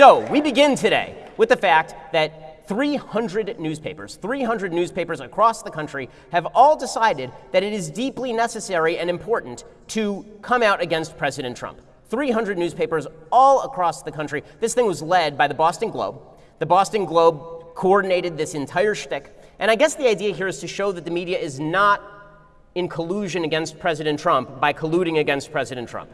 So we begin today with the fact that 300 newspapers, 300 newspapers across the country have all decided that it is deeply necessary and important to come out against President Trump. 300 newspapers all across the country. This thing was led by the Boston Globe. The Boston Globe coordinated this entire shtick. And I guess the idea here is to show that the media is not in collusion against President Trump by colluding against President Trump.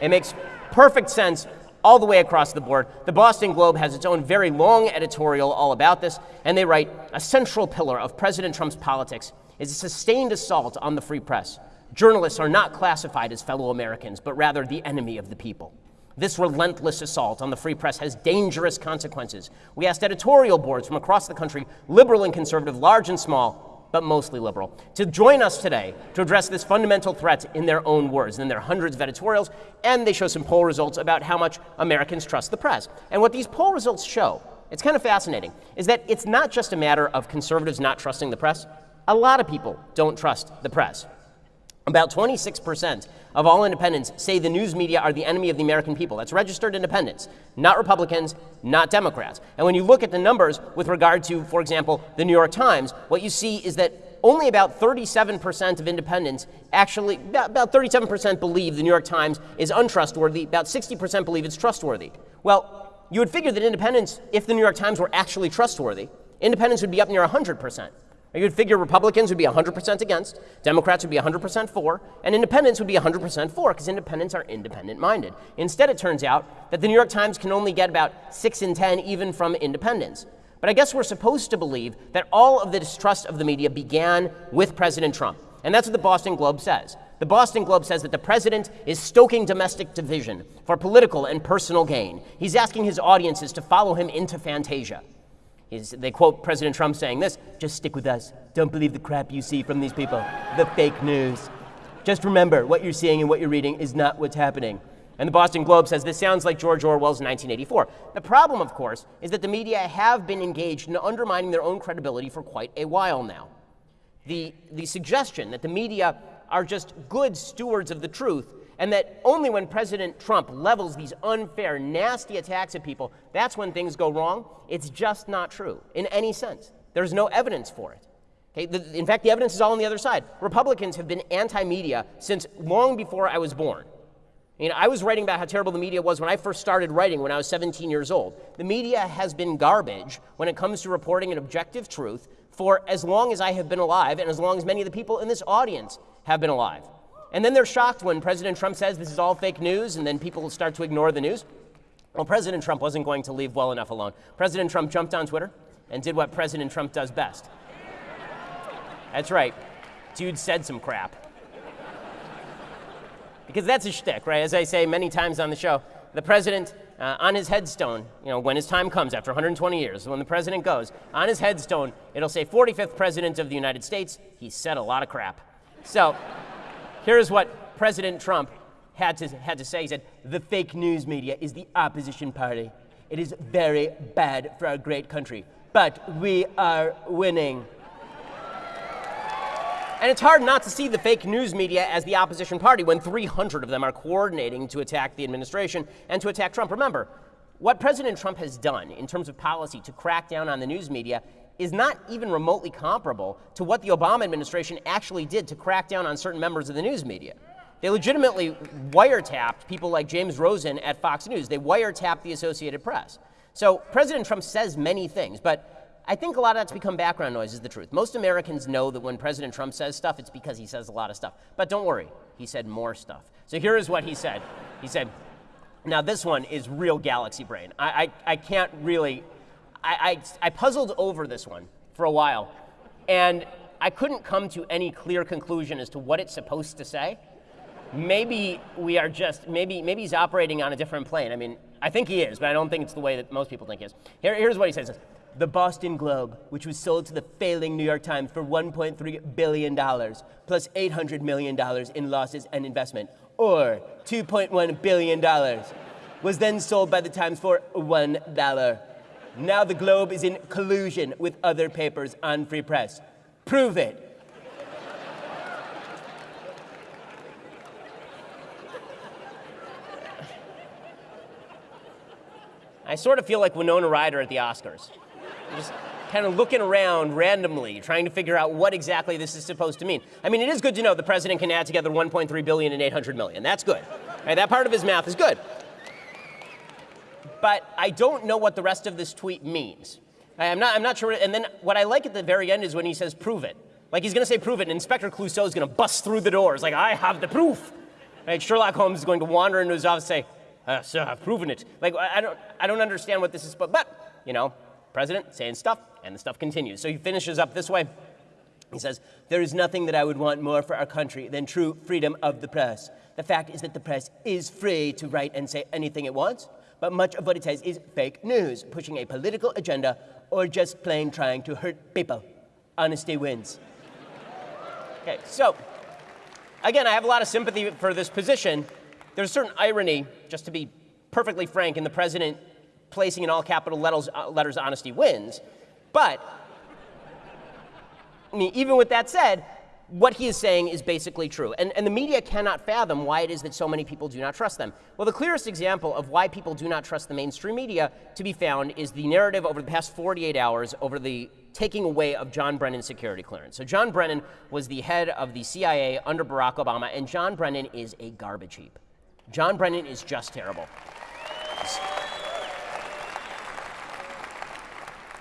It makes perfect sense all the way across the board. The Boston Globe has its own very long editorial all about this, and they write a central pillar of President Trump's politics is a sustained assault on the free press. Journalists are not classified as fellow Americans, but rather the enemy of the people. This relentless assault on the free press has dangerous consequences. We asked editorial boards from across the country, liberal and conservative, large and small, but mostly liberal, to join us today to address this fundamental threat in their own words. There are hundreds of editorials, and they show some poll results about how much Americans trust the press. And what these poll results show, it's kind of fascinating, is that it's not just a matter of conservatives not trusting the press. A lot of people don't trust the press. About 26% of all independents say the news media are the enemy of the American people. That's registered independents, not Republicans, not Democrats. And when you look at the numbers with regard to, for example, the New York Times, what you see is that only about 37% of independents actually, about 37% believe the New York Times is untrustworthy, about 60% believe it's trustworthy. Well, you would figure that independents, if the New York Times were actually trustworthy, independents would be up near 100%. You would figure Republicans would be 100% against, Democrats would be 100% for, and independents would be 100% for, because independents are independent minded. Instead, it turns out that the New York Times can only get about 6 in 10 even from independents. But I guess we're supposed to believe that all of the distrust of the media began with President Trump. And that's what the Boston Globe says. The Boston Globe says that the president is stoking domestic division for political and personal gain. He's asking his audiences to follow him into Fantasia. He's, they quote President Trump saying this just stick with us. Don't believe the crap you see from these people, the fake news. Just remember what you're seeing and what you're reading is not what's happening. And the Boston Globe says this sounds like George Orwell's 1984. The problem, of course, is that the media have been engaged in undermining their own credibility for quite a while now. The, the suggestion that the media are just good stewards of the truth and that only when President Trump levels these unfair, nasty attacks at people, that's when things go wrong. It's just not true in any sense. There's no evidence for it. Okay? The, in fact, the evidence is all on the other side. Republicans have been anti media since long before I was born. You know, I was writing about how terrible the media was when I first started writing when I was 17 years old. The media has been garbage when it comes to reporting an objective truth for as long as I have been alive and as long as many of the people in this audience have been alive. And then they're shocked when President Trump says this is all fake news, and then people start to ignore the news. Well, President Trump wasn't going to leave well enough alone. President Trump jumped on Twitter and did what President Trump does best. That's right. Dude said some crap. Because that's a shtick, right? As I say many times on the show, the president, uh, on his headstone, you know, when his time comes after 120 years, when the president goes, on his headstone, it'll say 45th President of the United States. He said a lot of crap. So, Here's what President Trump had to, had to say. He said, The fake news media is the opposition party. It is very bad for our great country, but we are winning. And it's hard not to see the fake news media as the opposition party when 300 of them are coordinating to attack the administration and to attack Trump. Remember, what President Trump has done in terms of policy to crack down on the news media is not even remotely comparable to what the Obama administration actually did to crack down on certain members of the news media. They legitimately wiretapped people like James Rosen at Fox News. They wiretapped the Associated Press. So President Trump says many things, but I think a lot of that's become background noise, is the truth. Most Americans know that when President Trump says stuff, it's because he says a lot of stuff. But don't worry, he said more stuff. So here is what he said. He said, now this one is real galaxy brain. I, I, I can't really I, I, I puzzled over this one for a while, and I couldn't come to any clear conclusion as to what it's supposed to say. Maybe we are just, maybe, maybe he's operating on a different plane. I mean, I think he is, but I don't think it's the way that most people think he is. Here, here's what he says. The Boston Globe, which was sold to the failing New York Times for $1.3 billion, plus $800 million in losses and investment, or $2.1 billion, was then sold by the Times for $1. Now the Globe is in collusion with other papers on free press. Prove it. I sort of feel like Winona Ryder at the Oscars. Just kind of looking around randomly, trying to figure out what exactly this is supposed to mean. I mean, it is good to know the president can add together 1.3 billion and 800 million. That's good. Right, that part of his math is good. But I don't know what the rest of this tweet means. I'm not, I'm not sure. And then what I like at the very end is when he says, prove it. Like he's going to say, prove it, and Inspector Clouseau is going to bust through the doors. Like, I have the proof. Right? Sherlock Holmes is going to wander into his office and say, uh, sir, I've proven it. Like, I don't, I don't understand what this is, but, but, you know, president saying stuff, and the stuff continues. So he finishes up this way. He says, There is nothing that I would want more for our country than true freedom of the press. The fact is that the press is free to write and say anything it wants, but much of what it says is fake news, pushing a political agenda, or just plain trying to hurt people. Honesty wins. Okay, so again, I have a lot of sympathy for this position. There's a certain irony, just to be perfectly frank, in the president placing in all capital letters, uh, letters honesty wins. But, I mean, even with that said, what he is saying is basically true. And, and the media cannot fathom why it is that so many people do not trust them. Well, the clearest example of why people do not trust the mainstream media to be found is the narrative over the past 48 hours over the taking away of John Brennan's security clearance. So, John Brennan was the head of the CIA under Barack Obama, and John Brennan is a garbage heap. John Brennan is just terrible.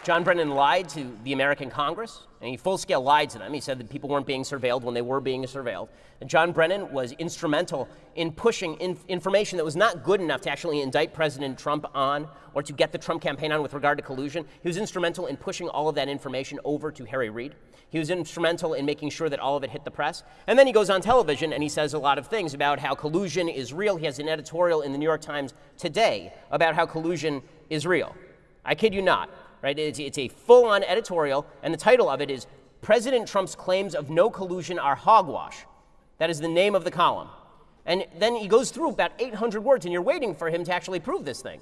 John Brennan lied to the American Congress, and he full scale lied to them. He said that people weren't being surveilled when they were being surveilled. And John Brennan was instrumental in pushing in information that was not good enough to actually indict President Trump on or to get the Trump campaign on with regard to collusion. He was instrumental in pushing all of that information over to Harry Reid. He was instrumental in making sure that all of it hit the press. And then he goes on television and he says a lot of things about how collusion is real. He has an editorial in the New York Times today about how collusion is real. I kid you not right? It's, it's a full on editorial, and the title of it is President Trump's Claims of No Collusion Are Hogwash. That is the name of the column. And then he goes through about 800 words, and you're waiting for him to actually prove this thing.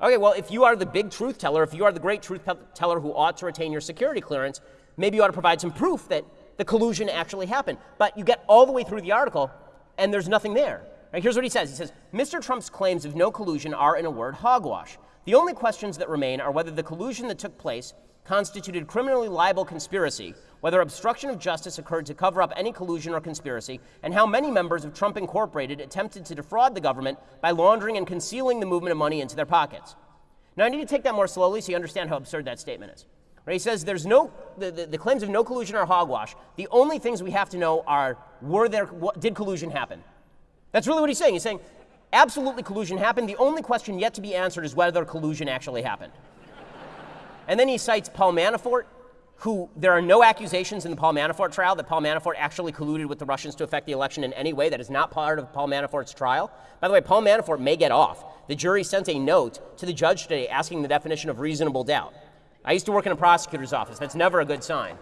Okay, well, if you are the big truth teller, if you are the great truth teller who ought to retain your security clearance, maybe you ought to provide some proof that the collusion actually happened. But you get all the way through the article, and there's nothing there. Right, here's what he says He says, Mr. Trump's claims of no collusion are, in a word, hogwash. The only questions that remain are whether the collusion that took place constituted criminally liable conspiracy, whether obstruction of justice occurred to cover up any collusion or conspiracy, and how many members of Trump Incorporated attempted to defraud the government by laundering and concealing the movement of money into their pockets. Now, I need to take that more slowly so you understand how absurd that statement is. Right? He says there's no, the, the, the, claims of no collusion are hogwash. The only things we have to know are, were there, what, did collusion happen? That's really what he's saying. He's saying Absolutely collusion happened. The only question yet to be answered is whether collusion actually happened. and then he cites Paul Manafort, who there are no accusations in the Paul Manafort trial that Paul Manafort actually colluded with the Russians to affect the election in any way. That is not part of Paul Manafort's trial. By the way, Paul Manafort may get off. The jury sent a note to the judge today asking the definition of reasonable doubt. I used to work in a prosecutor's office. That's never a good sign.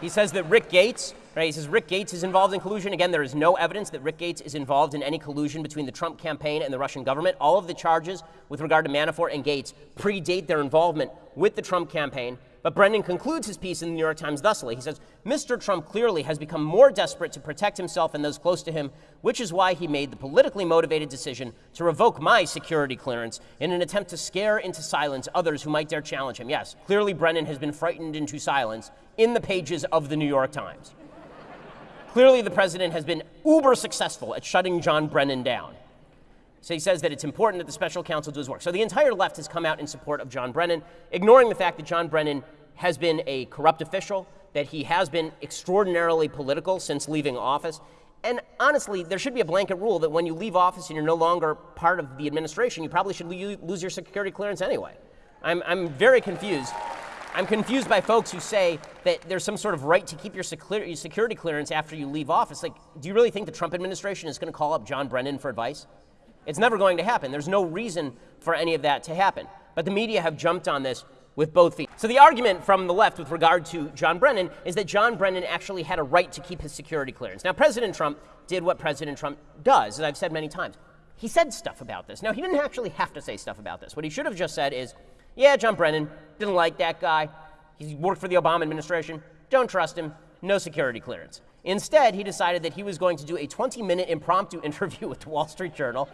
He says that Rick Gates, right, he says Rick Gates is involved in collusion. Again, there is no evidence that Rick Gates is involved in any collusion between the Trump campaign and the Russian government. All of the charges with regard to Manafort and Gates predate their involvement with the Trump campaign. But Brennan concludes his piece in the New York Times thusly. He says, Mr. Trump clearly has become more desperate to protect himself and those close to him, which is why he made the politically motivated decision to revoke my security clearance in an attempt to scare into silence others who might dare challenge him. Yes, clearly Brennan has been frightened into silence in the pages of the New York Times. Clearly the president has been uber successful at shutting John Brennan down. So he says that it's important that the special counsel do his work. So the entire left has come out in support of John Brennan, ignoring the fact that John Brennan has been a corrupt official, that he has been extraordinarily political since leaving office. And honestly, there should be a blanket rule that when you leave office and you're no longer part of the administration, you probably should lose your security clearance anyway. I'm, I'm very confused. I'm confused by folks who say that there's some sort of right to keep your security clearance after you leave office. Like, do you really think the Trump administration is going to call up John Brennan for advice? It's never going to happen. There's no reason for any of that to happen. But the media have jumped on this with both feet. So the argument from the left with regard to John Brennan is that John Brennan actually had a right to keep his security clearance. Now, President Trump did what President Trump does, as I've said many times. He said stuff about this. Now, he didn't actually have to say stuff about this. What he should have just said is, yeah, John Brennan, didn't like that guy. He worked for the Obama administration. Don't trust him. No security clearance. Instead, he decided that he was going to do a 20 minute impromptu interview with the Wall Street Journal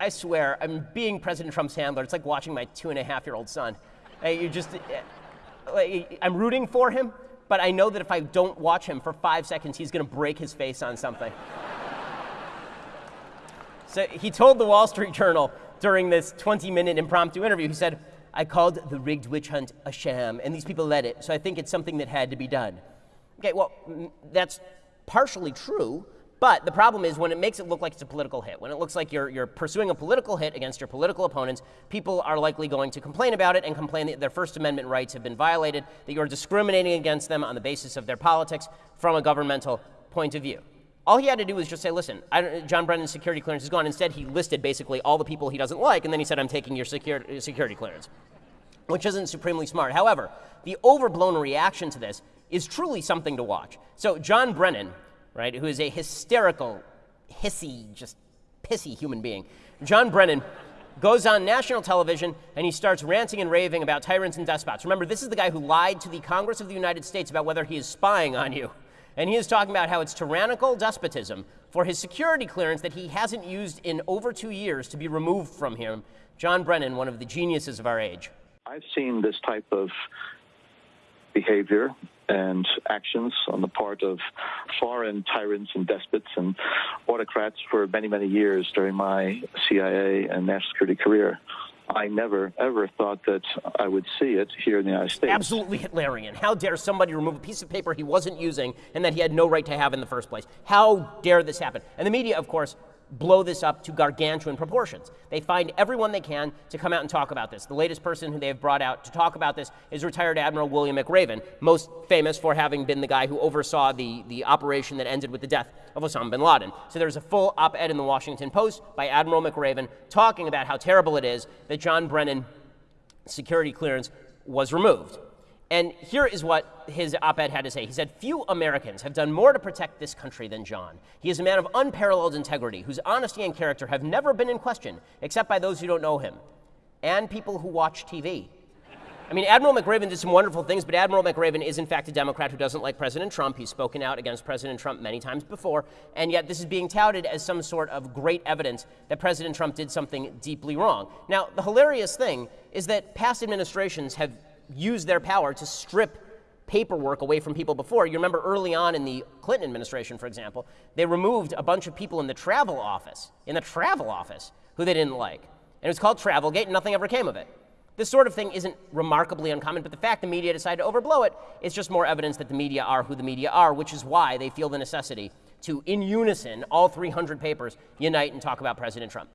I swear, I'm being President Trump's handler. It's like watching my two and a half year old son. you just, eh, I'm rooting for him, but I know that if I don't watch him for five seconds, he's going to break his face on something. so he told the Wall Street Journal during this 20 minute impromptu interview, he said, I called the rigged witch hunt a sham, and these people led it, so I think it's something that had to be done. Okay, well, that's partially true, but the problem is when it makes it look like it's a political hit, when it looks like you're, you're pursuing a political hit against your political opponents, people are likely going to complain about it and complain that their First Amendment rights have been violated, that you're discriminating against them on the basis of their politics from a governmental point of view. All he had to do was just say, listen, John Brennan's security clearance is gone. Instead, he listed basically all the people he doesn't like, and then he said, I'm taking your security, security clearance, which isn't supremely smart. However, the overblown reaction to this is truly something to watch. So, John Brennan, right, who is a hysterical, hissy, just pissy human being, John Brennan goes on national television and he starts ranting and raving about tyrants and despots. Remember, this is the guy who lied to the Congress of the United States about whether he is spying on you. And he is talking about how it's tyrannical despotism for his security clearance that he hasn't used in over two years to be removed from him. John Brennan, one of the geniuses of our age. I've seen this type of behavior and actions on the part of foreign tyrants and despots and autocrats for many, many years during my CIA and national security career. I never, ever thought that I would see it here in the United States. Absolutely Hitlerian. How dare somebody remove a piece of paper he wasn't using and that he had no right to have in the first place? How dare this happen? And the media, of course, blow this up to gargantuan proportions. They find everyone they can to come out and talk about this. The latest person who they have brought out to talk about this is retired Admiral William McRaven, most famous for having been the guy who oversaw the, the operation that ended with the death of Osama bin Laden. So there's a full op ed in the Washington Post by Admiral McRaven talking about how terrible it is that John Brennan security clearance was removed. And here is what his op ed had to say. He said, Few Americans have done more to protect this country than John. He is a man of unparalleled integrity, whose honesty and character have never been in question, except by those who don't know him and people who watch TV. I mean, Admiral McRaven did some wonderful things, but Admiral McRaven is, in fact, a Democrat who doesn't like President Trump. He's spoken out against President Trump many times before, and yet this is being touted as some sort of great evidence that President Trump did something deeply wrong. Now, the hilarious thing is that past administrations have used their power to strip paperwork away from people before. You remember early on in the Clinton administration, for example, they removed a bunch of people in the travel office, in the travel office, who they didn't like. And it was called Travelgate, and nothing ever came of it. This sort of thing isn't remarkably uncommon, but the fact the media decided to overblow it is just more evidence that the media are who the media are, which is why they feel the necessity to, in unison, all 300 papers, unite and talk about President Trump.